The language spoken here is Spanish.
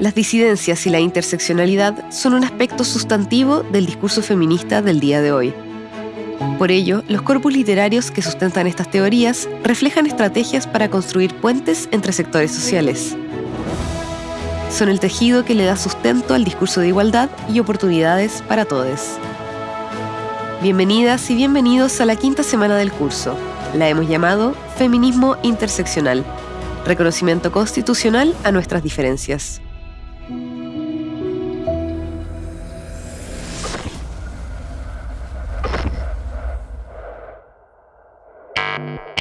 Las disidencias y la interseccionalidad son un aspecto sustantivo del discurso feminista del día de hoy. Por ello, los corpus literarios que sustentan estas teorías reflejan estrategias para construir puentes entre sectores sociales. Son el tejido que le da sustento al discurso de igualdad y oportunidades para todos. Bienvenidas y bienvenidos a la quinta semana del curso. La hemos llamado Feminismo Interseccional, reconocimiento constitucional a nuestras diferencias. Thank you.